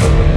Bye.